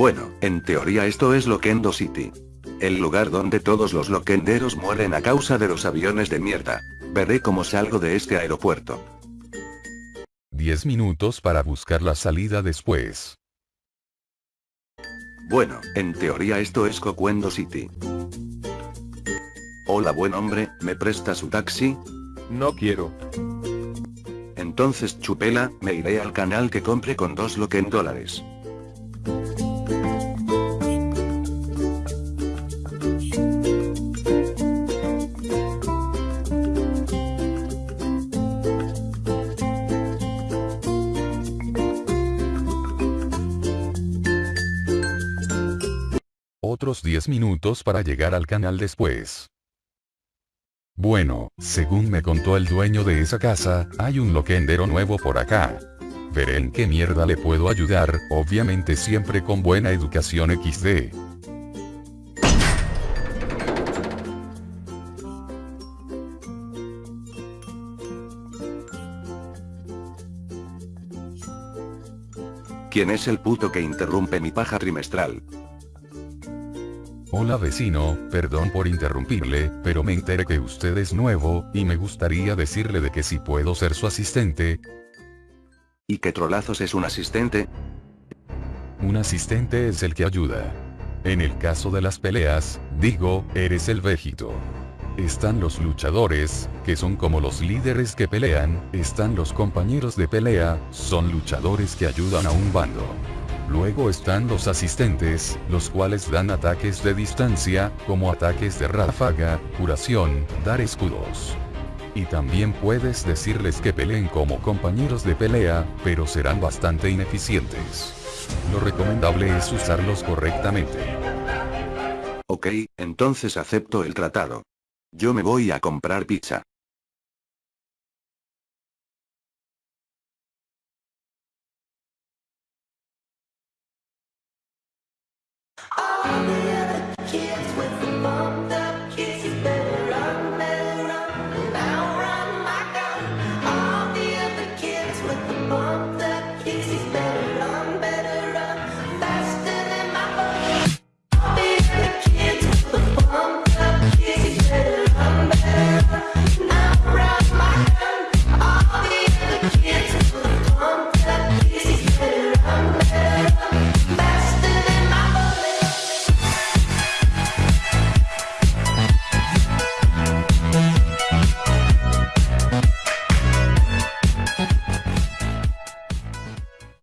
Bueno, en teoría esto es Loquendo City. El lugar donde todos los loquenderos mueren a causa de los aviones de mierda. Veré cómo salgo de este aeropuerto. 10 minutos para buscar la salida después. Bueno, en teoría esto es Cocuendo City. Hola buen hombre, ¿me presta su taxi? No quiero. Entonces chupela, me iré al canal que compre con dos loquen dólares. Otros 10 minutos para llegar al canal después. Bueno, según me contó el dueño de esa casa, hay un loquendero nuevo por acá. Veré en qué mierda le puedo ayudar, obviamente siempre con buena educación XD. ¿Quién es el puto que interrumpe mi paja trimestral? Hola vecino, perdón por interrumpirle, pero me enteré que usted es nuevo, y me gustaría decirle de que si puedo ser su asistente. ¿Y qué trolazos es un asistente? Un asistente es el que ayuda. En el caso de las peleas, digo, eres el vejito. Están los luchadores, que son como los líderes que pelean, están los compañeros de pelea, son luchadores que ayudan a un bando. Luego están los asistentes, los cuales dan ataques de distancia, como ataques de ráfaga, curación, dar escudos. Y también puedes decirles que peleen como compañeros de pelea, pero serán bastante ineficientes. Lo recomendable es usarlos correctamente. Ok, entonces acepto el tratado. Yo me voy a comprar pizza. 60